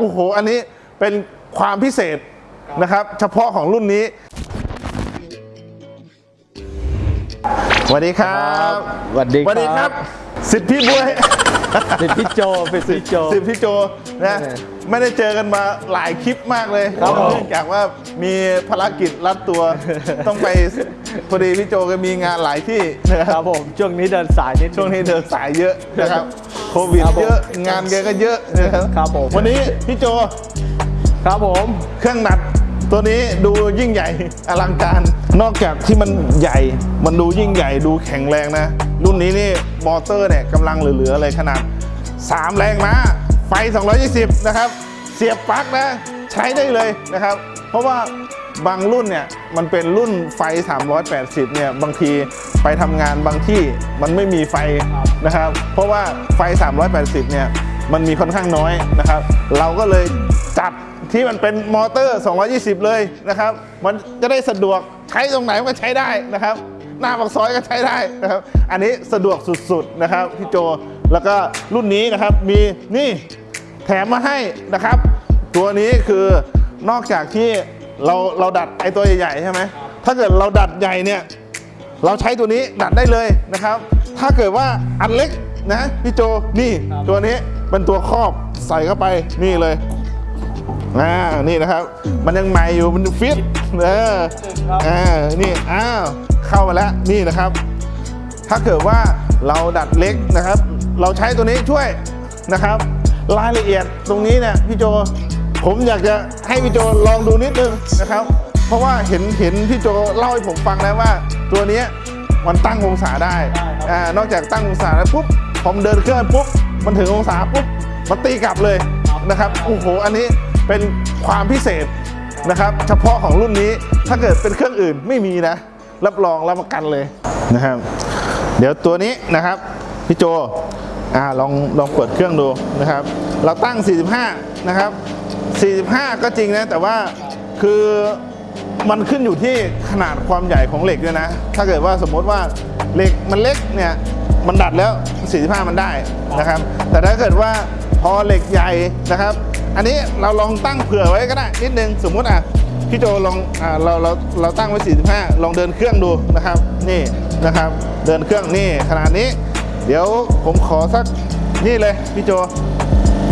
โอ้โห อันนี้เป็นความพิเศษนะครับ เฉพาะของรุ่นนี้ สวัสดีครับสวัสดีสวัสดีคครัรับบสิทธิพี่บวยเป็นพี่โจเป็นพี่โจสิทธิพี่โจ นะเออไม่ได้เจอกันมาหลายคลิปมากเลยครับผมเนื่องจากว่ามีภารกิจรัดตัว ต้องไปพอดีพี่โจก็มีงานหลายที่นะคครับรับผมช่วงนี้เดินสายนิดช่วงนี้เดินสายเยอะนะครับโควิดครับผมเยอะงานแกก็เยอะนะครับครับผมวันนี้พี่โจครับผมเครื่องหนัดตัวนี้ดูยิ่งใหญ่อลังการ นอกจากที่มันใหญ่ มันดูยิ่งใหญ่ดูแข็งแรงนะ รุ่นนี้นี่มอเตอร์เนี่ยกำลังเหลือๆเลยขนาด 3 แรงม้า ไฟ220 นะครับ เสียบปลั๊กนะ ใช้ได้เลยนะครับ เพราะว่าบางรุ่นเนี่ย มันเป็นรุ่นไฟ 380 เนี่ย บางทีไปทำงานบางที่มันไม่มีไฟนะครับ เพราะว่าไฟ 380 เนี่ย มันมีค่อนข้างน้อยนะครับ เราก็เลยจัดที่มันเป็นมอเตอร์ 220 เลยนะครับ มันจะได้สะดวกใช้ตรงไหนมันก็ใช้ได้นะครับ หน้าปากซอยก็ใช้ได้นะครับ อันนี้สะดวกสุดๆนะครับพี่โจ แล้วก็รุ่นนี้นะครับมีนี่ แถมมาให้นะครับ ตัวนี้คือนอกจากที่เราเราดัดไอตัวใหญ่ๆใช่ไหมถ้าเกิดเราดัดใหญ่เนี่ยเราใช้ตัวนี้ดัดได้เลยนะครับ ถ้าเกิดว่าอันเล็กนะพี่โจนี่ตัวนี้เป็นตัวครอบใส่เข้าไปนี่เลยอ่านี่นะครับ มันยังใหม่อยู่มันฟิตเอออ่านี่อ้าวเข้ามาแล้วนี่นะครับ ถ้าเกิดว่าเราดัดเล็กนะครับ เราใช้ตัวนี้ช่วยนะครับ รายละเอียดตรงนี้เนี่ยพี่โจ ผมอยากจะให้พี่โจลองดูนิดนึงนะครับ เพราะว่าเห็นเห็นพี่โจเล่าให้ผมฟังแล้วว่า ตัวเนี้ยมันตั้งองศาได้อ่านอกจากตั้งองศาแล้วปุ๊บผมเดินเครื่องปุ๊บมันถึงองศาปุ๊บมันตีกลับเลยนะครับโอ้โหอันนี้เป็นความพิเศษนะครับ เฉพาะของรุ่นนี้ถ้าเกิดเป็นเครื่องอื่นไม่มีนะ รับรองรับประกันเลยนะครับ เดี๋ยวตัวนี้นะครับ พี่โจ อ่าลองลองเปิดเครื่องดูนะครับ เราตั้ง 45 นะครับ 45 ก็จริงนะ แต่ว่าคือมันขึ้นอยู่ที่ขนาดความใหญ่ของเหล็กด้วยนะ ถ้าเกิดว่าสมมติว่าเหล็กมันเล็กเนี่ยมันดัดแล้ว 45 มันได้นะครับ แต่ถ้าเกิดว่าพอเหล็กใหญ่นะครับ อันนี้เราลองตั้งเผื่อไว้ก็ได้นิดนึงสมมุติอะพี่โจลองอ่าเราเราเราตั้งไว้ 45 ลองเดินเครื่องดูนะครับ นี่นะครับ เดินเครื่องนี่ขนาดนี้ เดี๋ยวผมขอสักนี่เลยพี่โจ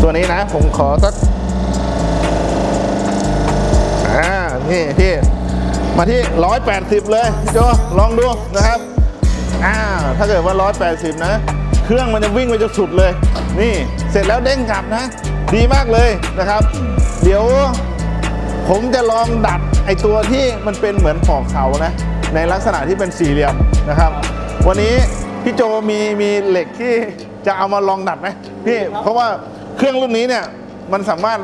ตัวนี้นะ ผมขอสักอ่านี่พี่มาที่ 180 เลยพี่โจลองดูนะครับอ่าถ้าเกิดว่า 180 นะ เครื่องมันจะวิ่งไปจนสุดเลย นี่เสร็จแล้วเด้งกลับนะ ดีมากเลยนะครับ เดี๋ยวผมจะลองดัดไอตัวที่มันเป็นเหมือนปอกเสานะ ในลักษณะที่เป็นสี่เหลี่ยมนะครับ วันนี้ พี่โจมีมีเหล็กที่จะเอามาลองดัดไหมพี่เพราะว่าเครื่องรุ่นนี้เนี่ยมันสามารถ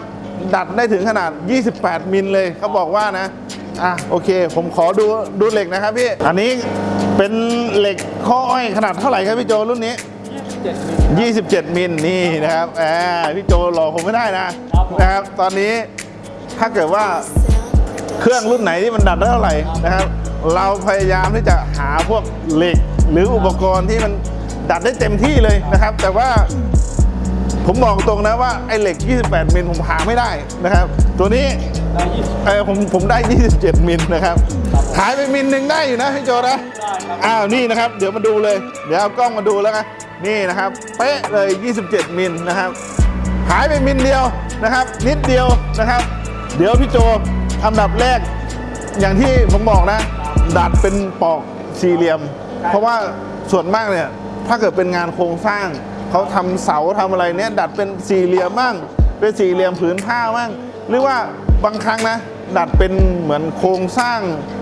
ดัดได้ถึงขนาด 28 มิลเลยเขาบอกว่านะอะโอเค ผมขอดูดูเหล็กนะครับพี่ อันนี้เป็นเหล็กข้ออ้อยขนาดเท่าไหร่ครับพี่โจรุ่นนี้ 27 มิลนี่นะครับแหมพี่โจหลอกผมไม่ได้นะนะครับ ตอนนี้ถ้าเกิดว่าเครื่องรุ่นไหนที่มันดัดได้เท่าไหร่นะครับ เราพยายามที่จะหาพวกเหล็กหรืออุปกรณ์ที่มันดัดได้เต็มที่เลยนะครับ แต่ว่าผมบอกตรงนะว่าไอ้เหล็ก 28 มิลผมหาไม่ได้นะครับ ตัวนี้เออผมผมได้ 27 มิลนะครับ หายไปมิลหนึ่งได้อยู่นะพี่โจนะอ้าวนี่นะครับ เดี๋ยวมาดูเลย เดี๋ยวเอากล้องมาดูแล้วกันนี่นะครับเป๊ะเลย 27 มิลนะครับ หายไปมิลเดียวนะครับ นิดเดียวนะครับ เดี๋ยวพี่โจอันดับแรกอย่างที่ผมบอกนะ ดัดเป็นปอกสี่เหลี่ยม เพราะว่าส่วนมากเนี่ยถ้าเกิดเป็นงานโครงสร้างเขาทำเสาทำอะไรเนี่ยดัดเป็นสี่เหลี่ยมบ้างเป็นสี่เหลี่ยมผืนผ้าบ้างหรือว่าบางครั้งนะ ดัดเป็นเหมือนโครงสร้าง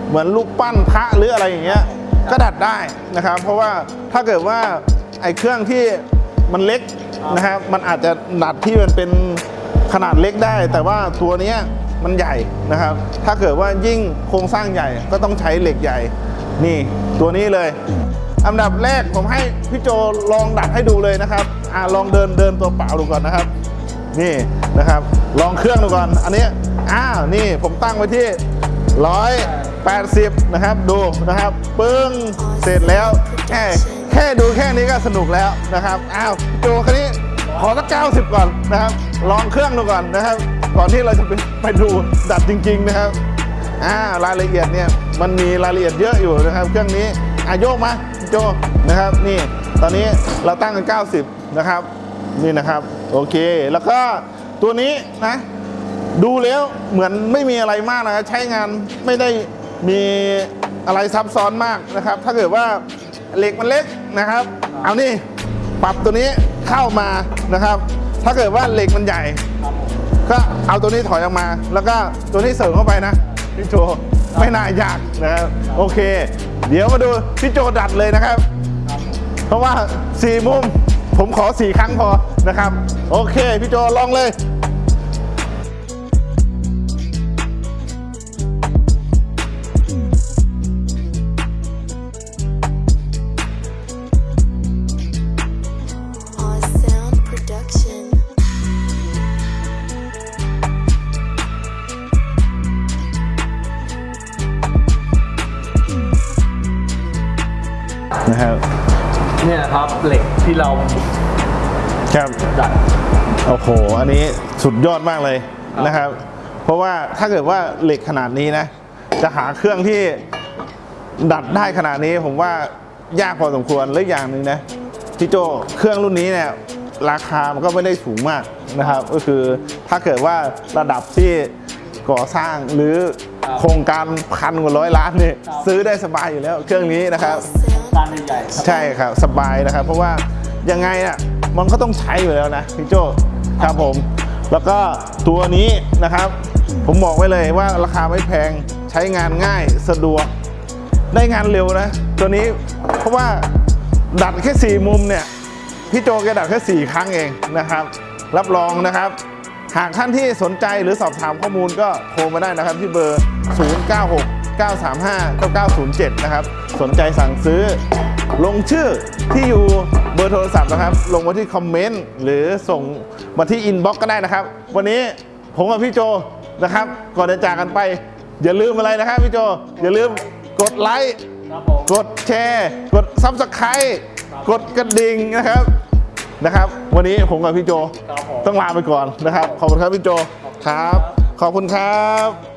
เหมือนรูปปั้นพระหรืออะไรอย่างเงี้ยก็ดัดได้นะครับ เพราะว่าถ้าเกิดว่าไอ้เครื่องที่มันเล็กนะครับมันอาจจะดัดที่มันเป็นขนาดเล็กได้ แต่ว่าตัวเนี้ย มันใหญ่นะครับ ถ้าเกิดว่ายิ่งโครงสร้างใหญ่ก็ต้องใช้เหล็กใหญ่ นี่ตัวนี้เลย อันดับแรกผมให้พี่โจลองดัดให้ดูเลยนะครับอ่าลองเดินเดินตัวเปล่าดูก่อนนะครับ นี่นะครับ ลองเครื่องดูก่อน อันนี้อ้าวนี่ผมตั้งไว้ที่180นะครับดูนะครับปึ้งเสร็จแล้วแค่แค่ดูแค่นี้ก็สนุกแล้วนะครับอ้าวโจคันนี้ขอสัก90ก่อนนะครับ ลองเครื่องดูก่อนนะครับ ก่อนที่เราจะไปไปดูดัดจริง ๆ นะครับอ่ารายละเอียดเนี่ยมันมีรายละเอียดเยอะอยู่นะครับ เครื่องนี้อาโยกมาโจนะครับนี่ตอนนี้เราตั้งกัน 90 นะครับ นี่นะครับ โอเค แล้วก็ตัวนี้นะ ดูแล้วเหมือนไม่มีอะไรมากนะใช้งานไม่ได้มีอะไรซับซ้อนมากนะครับ ถ้าเกิดว่าเหล็กมันเล็กนะครับ เอานี่ปรับตัวนี้เข้ามานะครับ ถ้าเกิดว่าเหล็กมันใหญ่ ก็เอาตัวนี้ถอยออกมา แล้วก็ตัวนี้เสริมเข้าไปนะพี่โจไม่น่ายากนะครับโอเค เดี๋ยวมาดูพี่โจดัดเลยนะครับ เพราะว่าสี่มุมผมขอสี่ครั้งพอนะครับ โอเค พี่โจลองเลย ทับเหล็กที่เราครับดัดโอ้โห อันนี้สุดยอดมากเลยนะครับ เพราะว่าถ้าเกิดว่าเหล็กขนาดนี้นะ จะหาเครื่องที่ดัดได้ขนาดนี้ผมว่ายากพอสมควรและอีกอย่างหนึ่งนะพี่โจเครื่องรุ่นนี้เนี่ยราคามันก็ไม่ได้สูงมากนะครับ ก็คือถ้าเกิดว่าระดับที่ก่อสร้างหรือโครงการพันกว่าร้อยล้านเนี่ยซื้อได้สบายอยู่แล้วเครื่องนี้นะครับ Sound การใหญ่ๆใช่ครับสบายนะครับ เพราะว่ายังไงอะมันก็ต้องใช้อยู่แล้วนะพี่โจครับผม แล้วก็ตัวนี้นะครับ ผมบอกไว้เลยว่าราคาไม่แพงใช้งานง่ายสะดวก ได้งานเร็วนะ ตัวนี้เพราะว่าดัดแค่สี่มุมเนี่ยพี่โจแกดัดแค่สี่ครั้งเองนะครับ รับรองนะครับ หากท่านที่สนใจหรือสอบถามข้อมูลก็โทรมาได้นะครับที่เบอร์ 096 935 9907 นะครับ สนใจสั่งซื้อ ลงชื่อที่อยู่เบอร์โทรศัพท์นะครับ ลงมาที่ comment หรือส่งมาที่ inbox ก็ได้นะครับ วันนี้ผมกับพี่โจนะครับ ก่อนจะจากกันไป อย่าลืมอะไรนะครับพี่โจ อย่าลืมกดไลค์ครับผมกดแชร์ กด subscribe กดกระดิ่งนะครับนะครับ วันนี้ผมกับพี่โจครับผมต้องลาไปก่อนนะครับ ขอบคุณครับพี่โจครับ ขอบคุณครับ